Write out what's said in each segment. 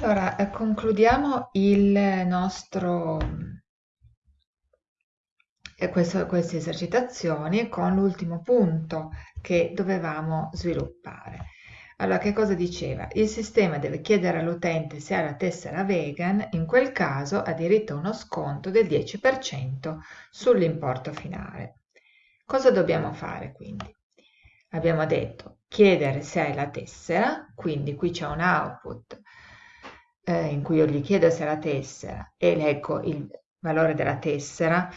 Allora, eh, concludiamo il nostro, eh, questo- queste esercitazioni con l'ultimo punto che dovevamo sviluppare. Allora, che cosa diceva? Il sistema deve chiedere all'utente se ha la tessera vegan, in quel caso ha diritto a uno sconto del 10% sull'importo finale. Cosa dobbiamo fare quindi? Abbiamo detto chiedere se hai la tessera, quindi qui c'è un output eh, in cui io gli chiedo se la tessera e leggo il valore della tessera,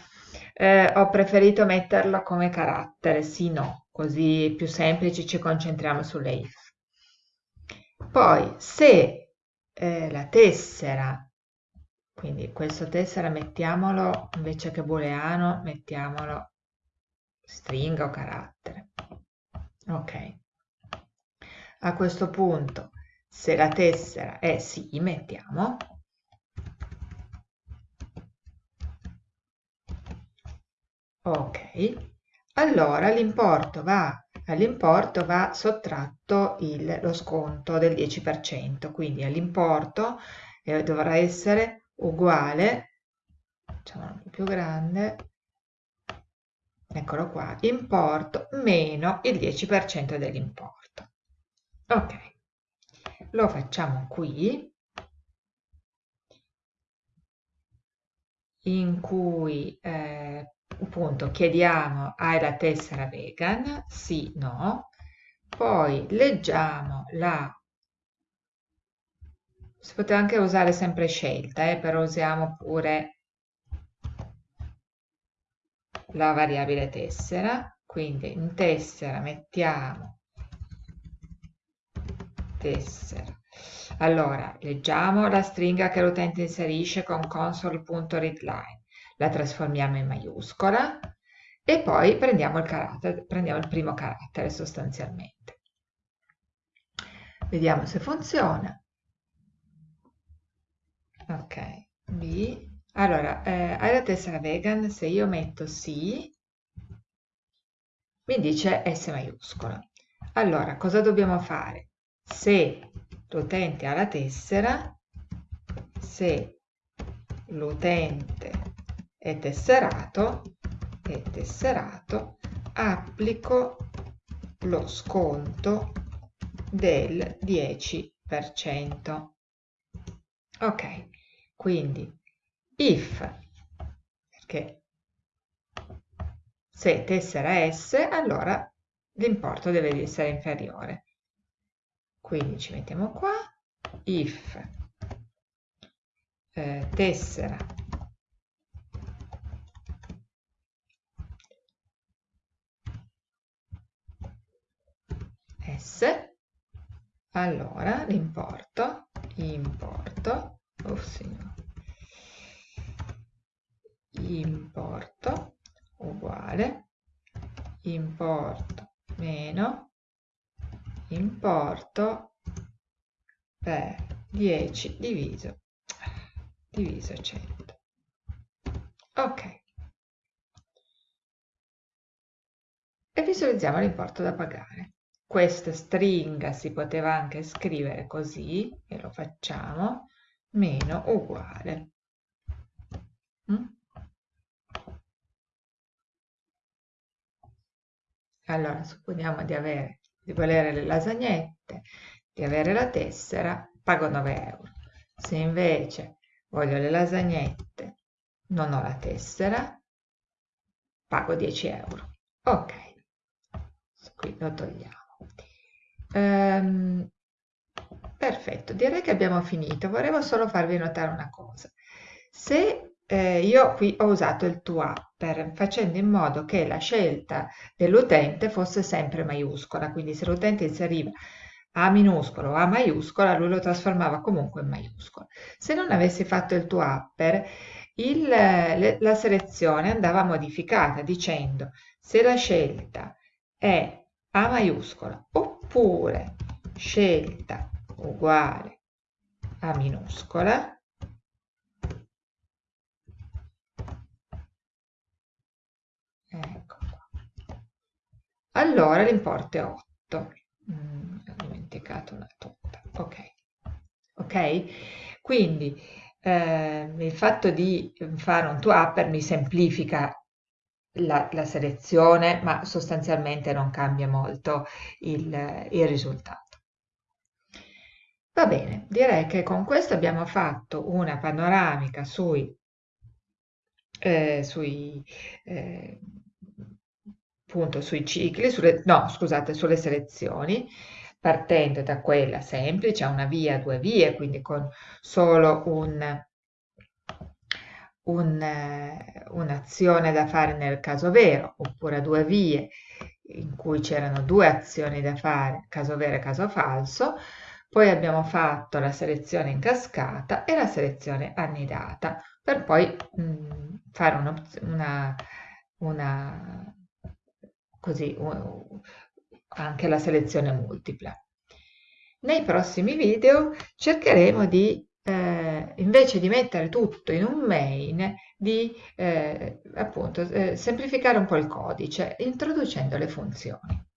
eh, ho preferito metterlo come carattere, sì, no, così più semplice ci concentriamo sulle if. Poi se eh, la tessera, quindi questo tessera mettiamolo invece che booleano, mettiamolo stringa o carattere. Ok. A questo punto, se la tessera è sì, mettiamo. Ok. Allora l'importo va all'importo va sottratto il, lo sconto del 10%, quindi all'importo eh, dovrà essere uguale, facciamo un po' più grande, eccolo qua, importo meno il 10% dell'importo. Ok, lo facciamo qui, in cui eh, appunto chiediamo hai la tessera vegan? Sì, no. Poi leggiamo la... Si poteva anche usare sempre scelta, eh, però usiamo pure la variabile tessera. Quindi in tessera mettiamo tessera. Allora, leggiamo la stringa che l'utente inserisce con console.readline la trasformiamo in maiuscola e poi prendiamo il, carattere, prendiamo il primo carattere sostanzialmente. Vediamo se funziona. Ok, B. Allora, eh, hai la tessera vegan? Se io metto sì, mi dice S maiuscola. Allora, cosa dobbiamo fare? Se l'utente ha la tessera, se l'utente è tesserato, è tesserato, applico lo sconto del 10%. Ok, quindi if, perché se tessera S, allora l'importo deve essere inferiore. Quindi ci mettiamo qua, if eh, tessera S, allora l'importo, importo, oh signore, importo uguale, importo meno, importo per 10 diviso, diviso 100. Ok. E visualizziamo l'importo da pagare questa stringa si poteva anche scrivere così, e lo facciamo, meno uguale. Mm? Allora, supponiamo di, avere, di volere le lasagnette, di avere la tessera, pago 9 euro. Se invece voglio le lasagnette, non ho la tessera, pago 10 euro. Ok, qui lo togliamo. Ehm, perfetto, direi che abbiamo finito. Volevo solo farvi notare una cosa. Se eh, io qui ho usato il to upper facendo in modo che la scelta dell'utente fosse sempre maiuscola, quindi se l'utente inseriva A minuscolo o A maiuscola, lui lo trasformava comunque in maiuscola. Se non avessi fatto il to upper, il, la selezione andava modificata dicendo se la scelta è A maiuscola oppure scelta uguale a minuscola ecco allora l'importo è 8 mm, ho dimenticato una tutta ok ok? Quindi eh, il fatto di fare un to-upper mi semplifica la, la, selezione, ma sostanzialmente non cambia molto il, il risultato. Va bene, direi che con questo abbiamo fatto una panoramica sui, eh, sui, eh, appunto, sui cicli, sulle, no scusate, sulle selezioni, partendo da quella semplice, una via, due vie, quindi con solo un, un, un'azione da fare nel caso vero, oppure a due vie in cui c'erano due azioni da fare, caso vero e caso falso, poi abbiamo fatto la selezione in cascata e la selezione annidata per poi mh, mm, fare una, una, una così anche la selezione multipla. Nei prossimi video cercheremo di eh, invece di mettere tutto in un main, di eh, appunto eh, semplificare un po' il codice introducendo le funzioni.